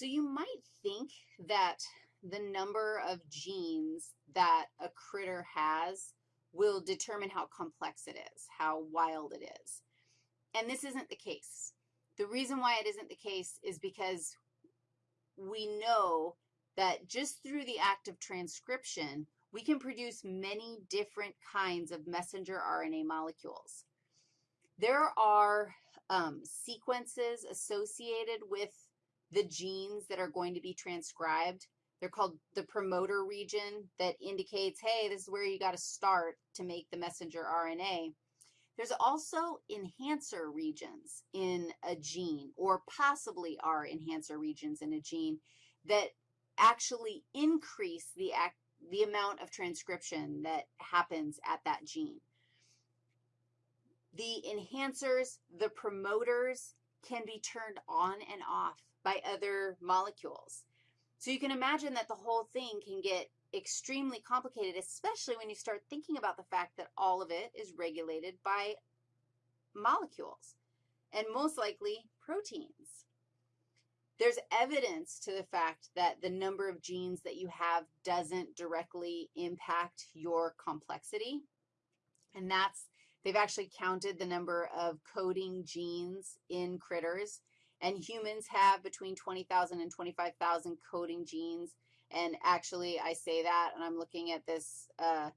So you might think that the number of genes that a critter has will determine how complex it is, how wild it is. And this isn't the case. The reason why it isn't the case is because we know that just through the act of transcription, we can produce many different kinds of messenger RNA molecules. There are um, sequences associated with the genes that are going to be transcribed. They're called the promoter region that indicates, hey, this is where you got to start to make the messenger RNA. There's also enhancer regions in a gene, or possibly are enhancer regions in a gene that actually increase the, act, the amount of transcription that happens at that gene. The enhancers, the promoters, can be turned on and off by other molecules. So you can imagine that the whole thing can get extremely complicated, especially when you start thinking about the fact that all of it is regulated by molecules, and most likely proteins. There's evidence to the fact that the number of genes that you have doesn't directly impact your complexity, and that's, they've actually counted the number of coding genes in critters, and humans have between 20,000 and 25,000 coding genes. And actually, I say that, and I'm looking at this uh,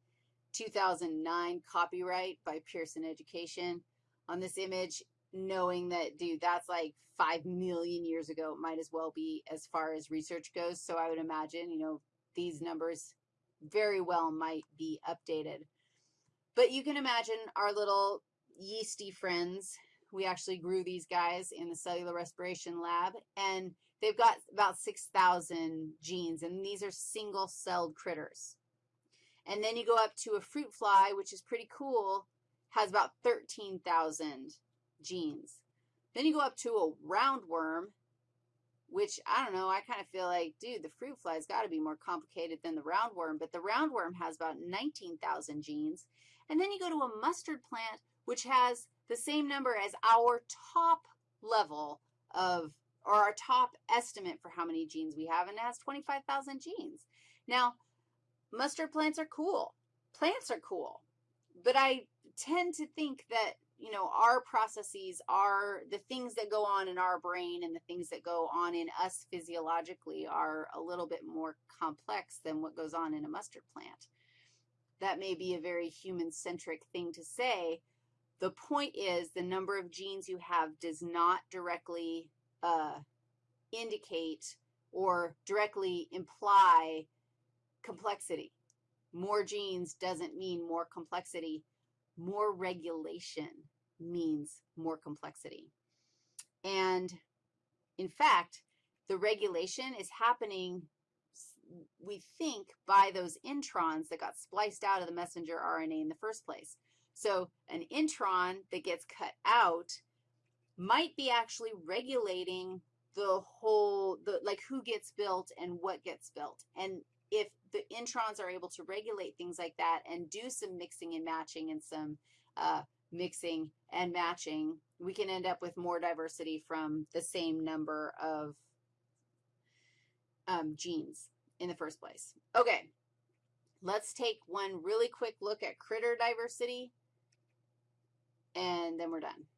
2009 copyright by Pearson Education on this image, knowing that, dude, that's like 5 million years ago. It might as well be as far as research goes. So I would imagine, you know, these numbers very well might be updated. But you can imagine our little yeasty friends we actually grew these guys in the cellular respiration lab, and they've got about 6,000 genes, and these are single-celled critters. And then you go up to a fruit fly, which is pretty cool, has about 13,000 genes. Then you go up to a roundworm, which, I don't know, I kind of feel like, dude, the fruit fly's got to be more complicated than the roundworm, but the roundworm has about 19,000 genes. And then you go to a mustard plant, which has the same number as our top level of, or our top estimate for how many genes we have, and it has 25,000 genes. Now, mustard plants are cool. Plants are cool. But I tend to think that, you know, our processes are the things that go on in our brain and the things that go on in us physiologically are a little bit more complex than what goes on in a mustard plant. That may be a very human-centric thing to say, the point is the number of genes you have does not directly uh, indicate or directly imply complexity. More genes doesn't mean more complexity. More regulation means more complexity. And in fact, the regulation is happening, we think, by those introns that got spliced out of the messenger RNA in the first place. So an intron that gets cut out might be actually regulating the whole, the, like who gets built and what gets built. And if the introns are able to regulate things like that and do some mixing and matching and some uh, mixing and matching, we can end up with more diversity from the same number of um, genes in the first place. Okay, let's take one really quick look at critter diversity and then we're done.